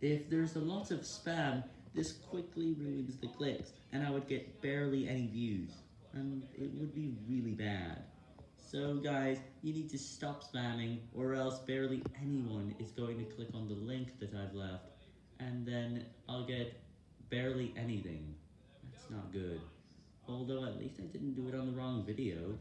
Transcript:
If there's a lot of spam, this quickly ruins the clicks, and I would get barely any views, and it would be really bad. So guys, you need to stop spamming, or else barely anyone is going to click on the link that I've left, and then I'll get barely anything. That's not good. Although at least I didn't do it on the wrong video.